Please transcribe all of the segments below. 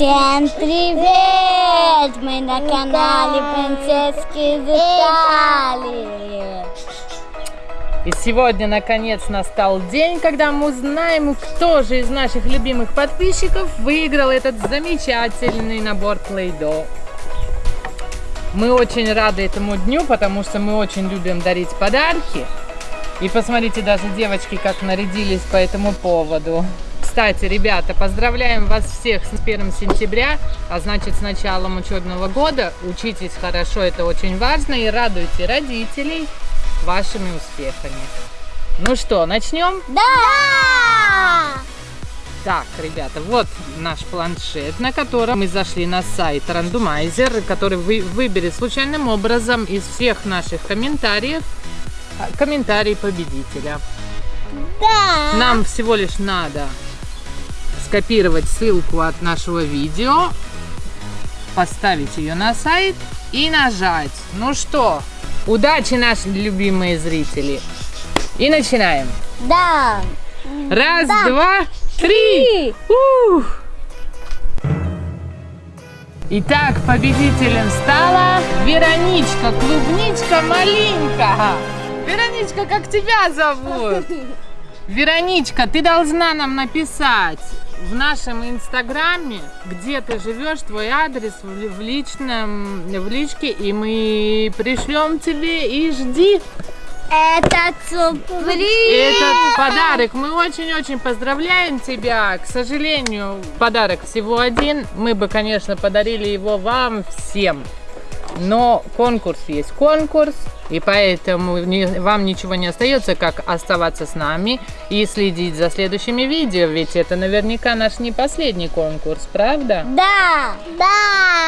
Всем привет! Мы на канале Принцесски из Италии. И сегодня, наконец, настал день, когда мы узнаем, кто же из наших любимых подписчиков выиграл этот замечательный набор Play-Doh. Мы очень рады этому дню, потому что мы очень любим дарить подарки. И посмотрите, даже девочки как нарядились по этому поводу. Кстати, ребята, поздравляем вас всех с 1 сентября, а значит с началом учебного года. Учитесь хорошо, это очень важно, и радуйте родителей вашими успехами. Ну что, начнем? Да! Так, ребята, вот наш планшет, на котором мы зашли на сайт Randomizer, который вы, выберет случайным образом из всех наших комментариев а, комментарий победителя. Да! Нам всего лишь надо скопировать ссылку от нашего видео, поставить ее на сайт и нажать. Ну что, удачи, наши любимые зрители! И начинаем. Да! Раз, Да. два, три! Ух! Итак, победителем стала Вероничка, клубничка, малинка. Вероничка, как тебя зовут? Вероничка, ты должна нам написать в нашем инстаграме, где ты живешь, твой адрес в личном, в личке, и мы пришлем тебе и жди Это сюрприз! этот подарок. Мы очень-очень поздравляем тебя. К сожалению, подарок всего один. Мы бы, конечно, подарили его вам всем. Но конкурс есть конкурс, и поэтому вам ничего не остается, как оставаться с нами и следить за следующими видео, ведь это наверняка наш не последний конкурс, правда? Да! Да!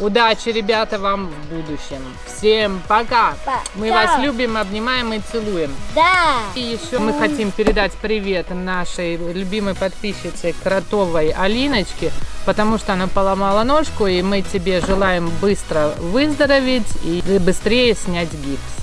Удачи, ребята, вам в будущем. Всем пока. пока. Мы вас любим, обнимаем и целуем. Да. И еще мы хотим передать привет нашей любимой подписчице Кротовой Алиночке, потому что она поломала ножку, и мы тебе желаем быстро выздороветь и быстрее снять гипс.